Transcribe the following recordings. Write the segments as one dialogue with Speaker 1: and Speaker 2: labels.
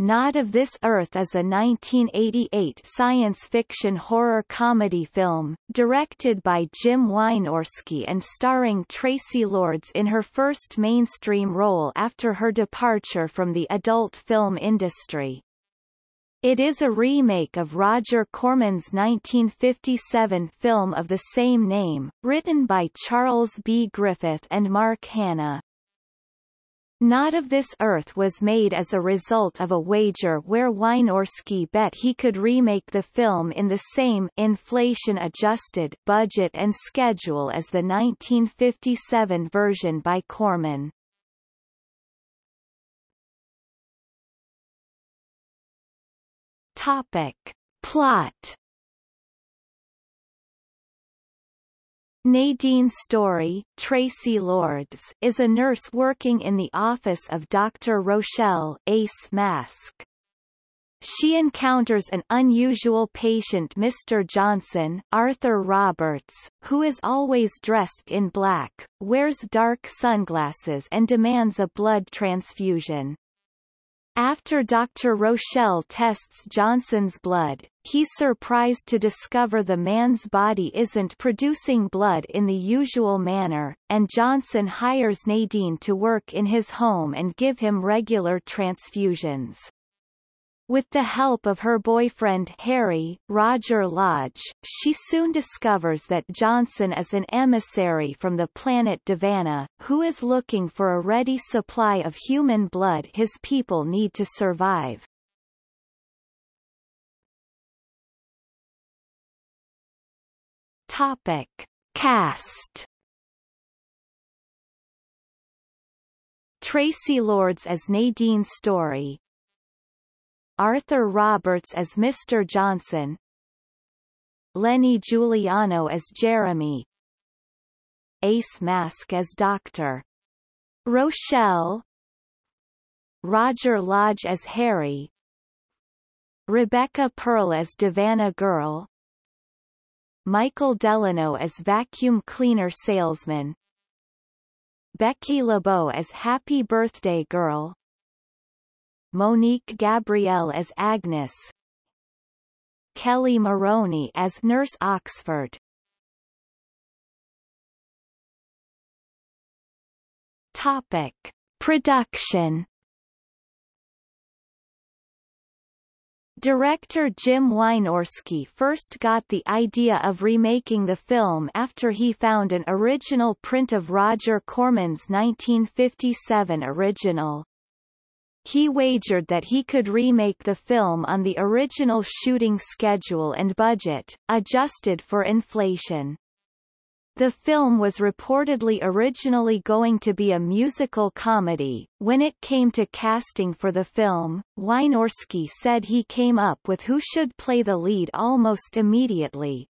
Speaker 1: Not of This Earth is a 1988 science fiction horror comedy film, directed by Jim Wynorski and starring Traci Lords in her first mainstream role after her departure from the adult film industry. It is a remake of Roger Corman's 1957 film of the same name, written by Charles B. Griffith and Mark Hanna. Not of This Earth was made as a result of a wager where Wynorski bet he could remake the film in the same inflation-adjusted budget and schedule as the 1957 version by Corman. Topic. Plot Nadine Story, Traci Lords, is a nurse working in the office of Dr. Rochelle Ace Mask. She encounters an unusual patient Mr. Johnson, Arthur Roberts, who is always dressed in black, wears dark sunglasses and demands a blood transfusion. After Dr. Rochelle tests Johnson's blood, he's surprised to discover the man's body isn't producing blood in the usual manner, and Johnson hires Nadine to work in his home and give him regular transfusions. With the help of her boyfriend Harry, Roger Lodge, she soon discovers that Johnson is an emissary from the planet Davanna, who is looking for a ready supply of human blood his people need to survive. Topic. Cast Traci Lords as Nadine Story Arthur Roberts as Mr. Johnson Lenny Juliano as Jeremy Ace Mask as Dr. Rochelle Roger Lodge as Harry Rebecca Perle as Davanna Girl Michael Delano as Vacuum Cleaner Salesman Becky LeBeau as Happy Birthday Girl Monique Gabrielle as Agnes Kelly Maroney as Nurse Oxford Topic. Production Director Jim Wynorski first got the idea of remaking the film after he found an original print of Roger Corman's 1957 original. He wagered that he could remake the film on the original shooting schedule and budget, adjusted for inflation. The film was reportedly originally going to be a musical comedy. When it came to casting for the film, Wynorski said he came up with who should play the lead almost immediately,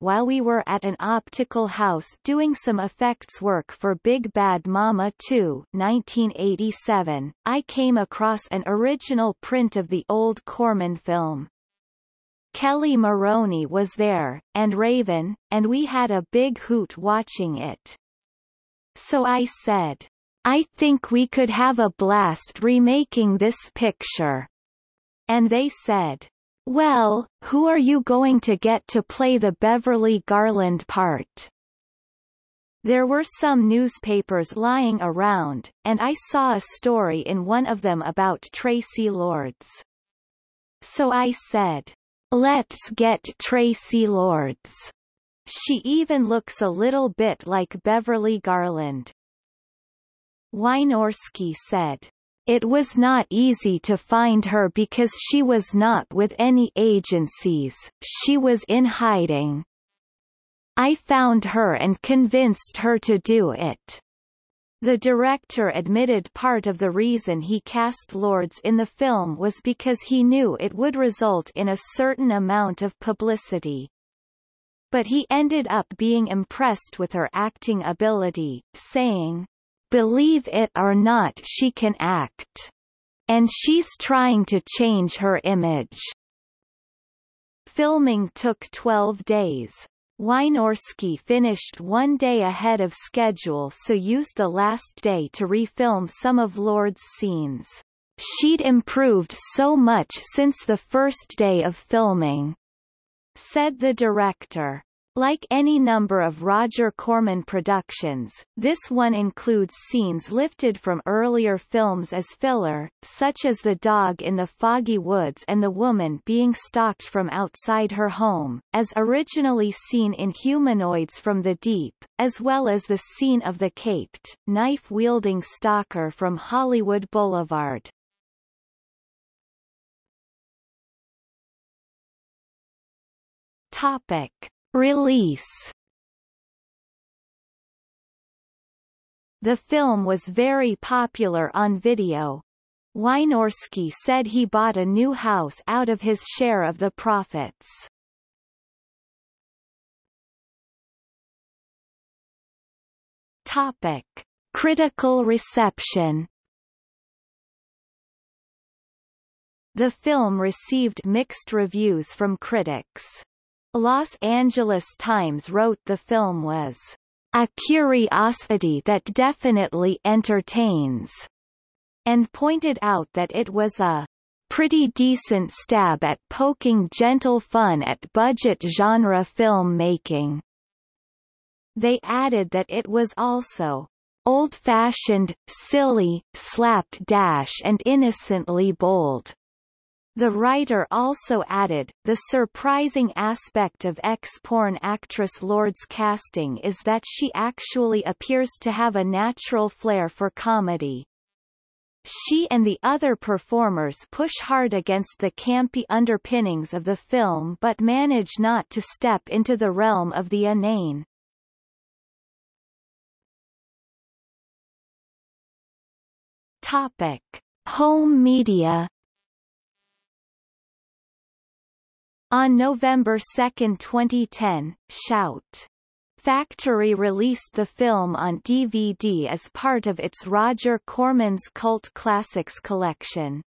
Speaker 1: while we were at an optical house doing some effects work for Big Bad Mama 2 1987, I came across an original print of the old Corman film. Kelly Maroney was there, and Raven, and we had a big hoot watching it. So I said, I think we could have a blast remaking this picture. And they said, well, who are you going to get to play the Beverly Garland part? There were some newspapers lying around, and I saw a story in one of them about Traci Lords. So I said, let's get Traci Lords. She even looks a little bit like Beverly Garland. Wynorski said, it was not easy to find her because she was not with any agencies, she was in hiding. I found her and convinced her to do it. The director admitted part of the reason he cast Lords in the film was because he knew it would result in a certain amount of publicity. But he ended up being impressed with her acting ability, saying, Believe it or not she can act. And she's trying to change her image. Filming took 12 days. Wynorski finished one day ahead of schedule so used the last day to refilm some of Lord's scenes. She'd improved so much since the first day of filming, said the director. Like any number of Roger Corman productions, this one includes scenes lifted from earlier films as filler, such as the dog in the foggy woods and the woman being stalked from outside her home, as originally seen in Humanoids from the Deep, as well as the scene of the caped, knife-wielding stalker from Hollywood Boulevard. Topic. Release The film was very popular on video. Wynorski said he bought a new house out of his share of the profits. Topic. Critical reception The film received mixed reviews from critics. Los Angeles Times wrote the film was a curiosity that definitely entertains, and pointed out that it was a pretty decent stab at poking gentle fun at budget genre film making. They added that it was also old-fashioned, silly, slapdash and innocently bold. The writer also added, the surprising aspect of ex-porn actress Lords' casting is that she actually appears to have a natural flair for comedy. She and the other performers push hard against the campy underpinnings of the film but manage not to step into the realm of the inane. Topic. Home media On November 2, 2010, Shout! Factory released the film on DVD as part of its Roger Corman's Cult Classics collection.